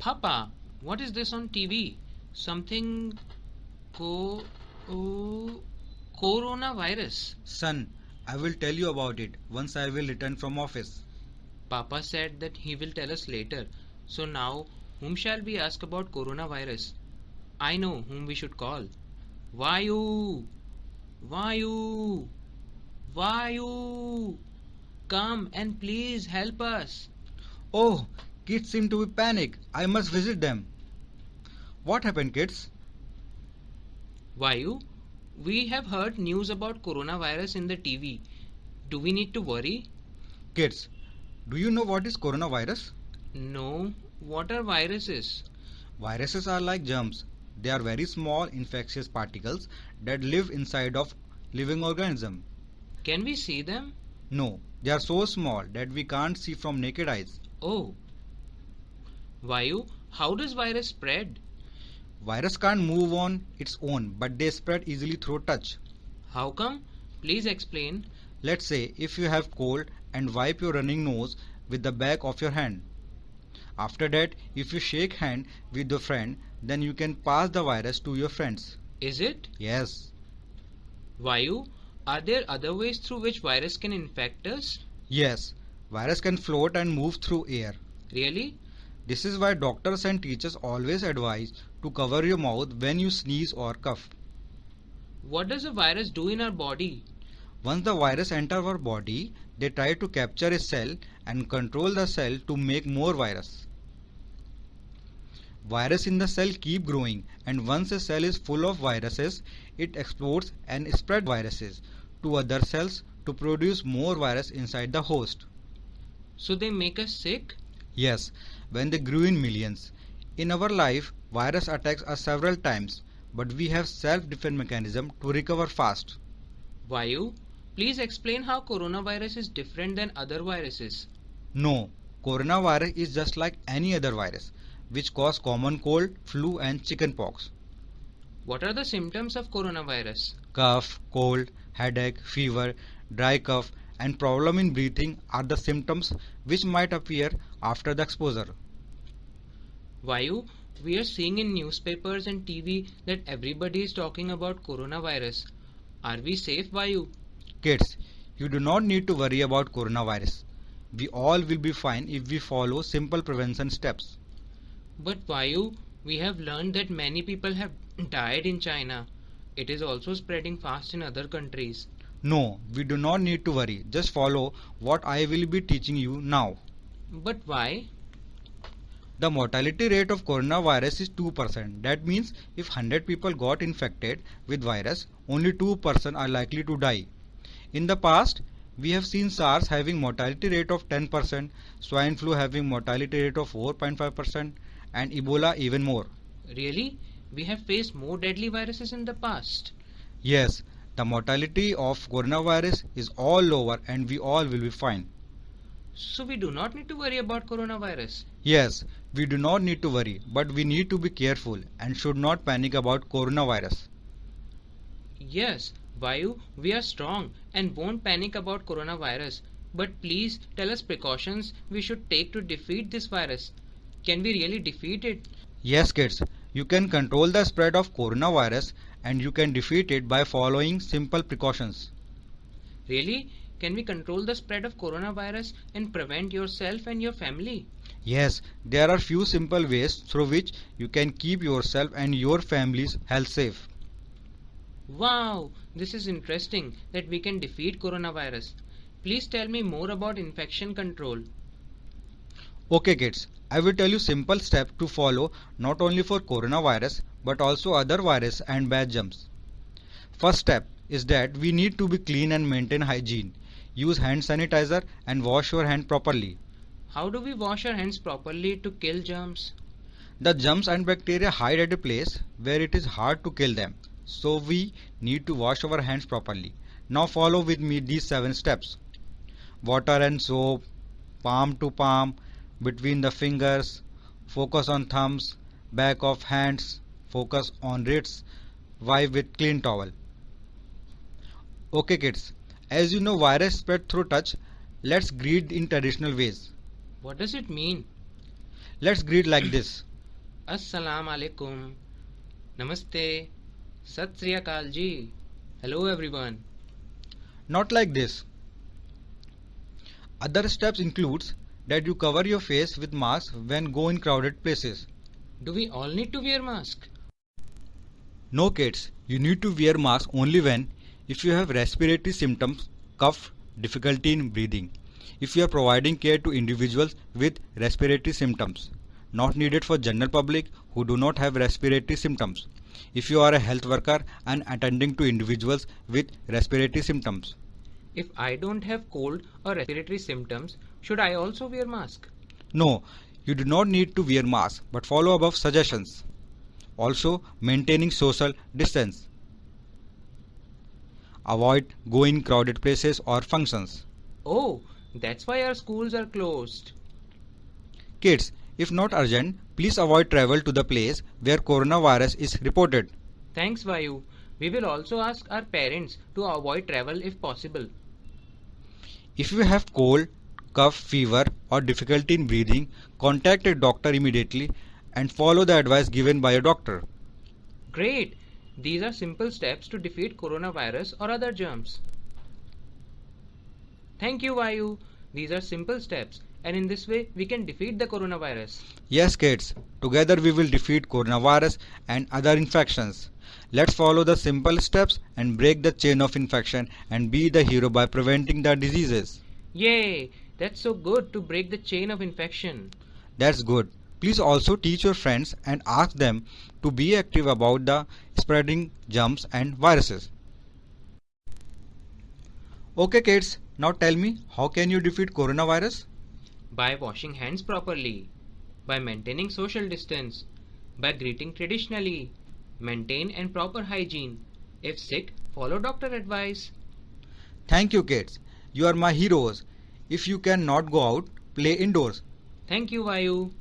Papa, what is this on TV? Something co oh, coronavirus. Son, I will tell you about it once I will return from office. Papa said that he will tell us later. So now, whom shall we ask about coronavirus? I know whom we should call. Vayu! Vayu! Vayu! Come and please help us. Oh, kids seem to be panic. I must visit them. What happened, kids? Vayu, we have heard news about coronavirus in the TV. Do we need to worry? Kids, do you know what is coronavirus? No. What are viruses? Viruses are like germs. They are very small infectious particles that live inside of living organism. Can we see them? No, they are so small that we can't see from naked eyes. Oh. Vayu, how does virus spread? Virus can't move on its own, but they spread easily through touch. How come? Please explain. Let's say if you have cold and wipe your running nose with the back of your hand. After that, if you shake hand with your friend, then you can pass the virus to your friends. Is it? Yes. Vayu, are there other ways through which virus can infect us? Yes. Virus can float and move through air. Really? This is why doctors and teachers always advise to cover your mouth when you sneeze or cough. What does a virus do in our body? Once the virus enter our body, they try to capture a cell and control the cell to make more virus. Virus in the cell keep growing and once a cell is full of viruses, it explodes and spread viruses to other cells to produce more virus inside the host. So they make us sick? Yes, when they grew in millions. In our life, virus attacks us several times, but we have self-defense mechanism to recover fast. Vayu, please explain how coronavirus is different than other viruses. No, coronavirus is just like any other virus, which cause common cold, flu and chickenpox. What are the symptoms of coronavirus? Cough, cold, headache, fever, dry cough and problem in breathing are the symptoms which might appear after the exposure. Vayu, we are seeing in newspapers and TV that everybody is talking about coronavirus. Are we safe, Vayu? Kids, you do not need to worry about coronavirus. We all will be fine if we follow simple prevention steps. But Vayu, we have learned that many people have died in China. It is also spreading fast in other countries. No, we do not need to worry. Just follow what I will be teaching you now. But why? The mortality rate of coronavirus is 2%. That means if 100 people got infected with virus, only 2% are likely to die. In the past, we have seen SARS having mortality rate of 10%, swine flu having mortality rate of 4.5% and Ebola even more. Really? We have faced more deadly viruses in the past. Yes, the mortality of coronavirus is all over and we all will be fine. So we do not need to worry about coronavirus. Yes, we do not need to worry, but we need to be careful and should not panic about coronavirus. Yes, Vayu, we are strong and won't panic about coronavirus. But please tell us precautions we should take to defeat this virus. Can we really defeat it? Yes kids, you can control the spread of coronavirus and you can defeat it by following simple precautions. Really? Can we control the spread of coronavirus and prevent yourself and your family? Yes, there are few simple ways through which you can keep yourself and your family's health safe. Wow, this is interesting that we can defeat coronavirus. Please tell me more about infection control. Okay kids, I will tell you simple steps to follow not only for coronavirus but also other virus and bad germs. First step is that we need to be clean and maintain hygiene. Use hand sanitizer and wash your hand properly. How do we wash our hands properly to kill germs? The germs and bacteria hide at a place where it is hard to kill them. So we need to wash our hands properly. Now follow with me these 7 steps. Water and soap, palm to palm, between the fingers, focus on thumbs, back of hands, focus on wrists, wipe with clean towel. Okay kids, as you know virus spread through touch, let's greet in traditional ways. What does it mean? Let's greet like this. Assalamu alaikum. Namaste. Sat Sri Akal ji. Hello everyone. Not like this. Other steps includes that you cover your face with mask when go in crowded places. Do we all need to wear mask? No kids, you need to wear mask only when if you have respiratory symptoms, cough, difficulty in breathing. If you are providing care to individuals with respiratory symptoms, not needed for general public who do not have respiratory symptoms. If you are a health worker and attending to individuals with respiratory symptoms. If I don't have cold or respiratory symptoms, should I also wear mask? No, you do not need to wear mask but follow above suggestions. Also, maintaining social distance. Avoid going crowded places or functions. Oh, that's why our schools are closed. Kids, if not urgent, please avoid travel to the place where coronavirus is reported. Thanks Vayu. We will also ask our parents to avoid travel if possible. If you have cold, cough, fever or difficulty in breathing, contact a doctor immediately and follow the advice given by a doctor. Great! These are simple steps to defeat coronavirus or other germs. Thank you Vayu. These are simple steps and in this way we can defeat the coronavirus. Yes kids, together we will defeat coronavirus and other infections. Let's follow the simple steps and break the chain of infection and be the hero by preventing the diseases. Yay! That's so good to break the chain of infection. That's good. Please also teach your friends and ask them to be active about the spreading germs and viruses. Okay kids, now tell me how can you defeat coronavirus? By washing hands properly. By maintaining social distance. By greeting traditionally. Maintain and proper hygiene. If sick, follow doctor advice. Thank you kids. You are my heroes. If you cannot go out, play indoors. Thank you Vayu.